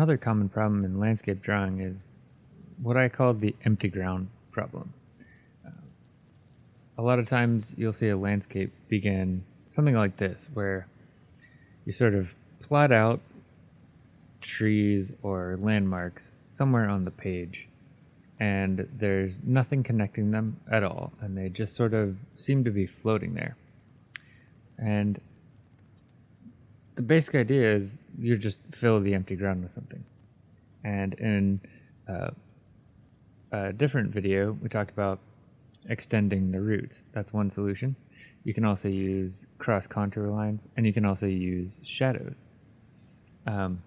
Another common problem in landscape drawing is what I call the empty ground problem. Uh, a lot of times you'll see a landscape begin something like this, where you sort of plot out trees or landmarks somewhere on the page, and there's nothing connecting them at all, and they just sort of seem to be floating there. And the basic idea is you just fill the empty ground with something. And in uh, a different video, we talked about extending the roots. That's one solution. You can also use cross contour lines, and you can also use shadows. Um,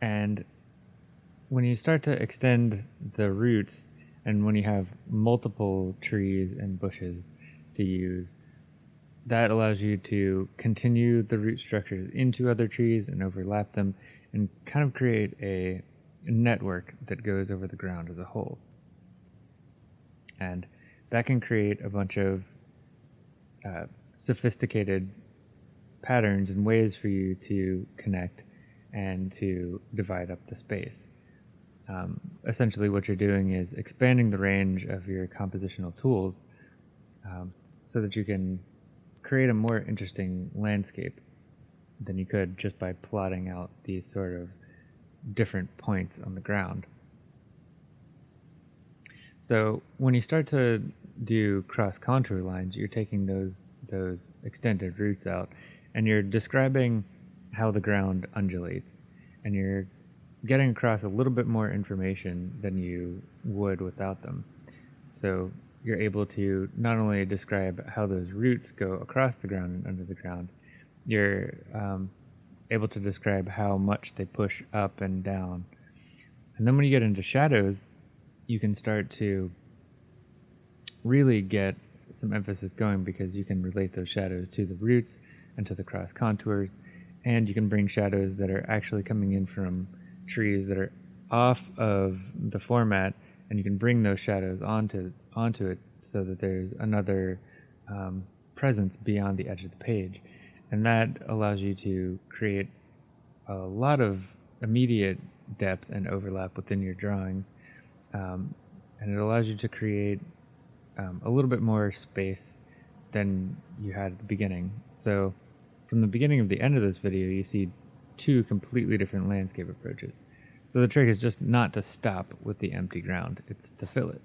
and when you start to extend the roots, and when you have multiple trees and bushes to use, that allows you to continue the root structures into other trees and overlap them and kind of create a network that goes over the ground as a whole. And that can create a bunch of uh, sophisticated patterns and ways for you to connect and to divide up the space. Um, essentially, what you're doing is expanding the range of your compositional tools um, so that you can create a more interesting landscape than you could just by plotting out these sort of different points on the ground. So when you start to do cross contour lines, you're taking those those extended roots out and you're describing how the ground undulates and you're getting across a little bit more information than you would without them. So you're able to not only describe how those roots go across the ground and under the ground, you're um, able to describe how much they push up and down. And then when you get into shadows, you can start to really get some emphasis going because you can relate those shadows to the roots and to the cross contours, and you can bring shadows that are actually coming in from trees that are off of the format, and you can bring those shadows onto onto it so that there's another um, presence beyond the edge of the page. And that allows you to create a lot of immediate depth and overlap within your drawings. Um, and it allows you to create um, a little bit more space than you had at the beginning. So from the beginning of the end of this video you see two completely different landscape approaches so the trick is just not to stop with the empty ground it's to fill it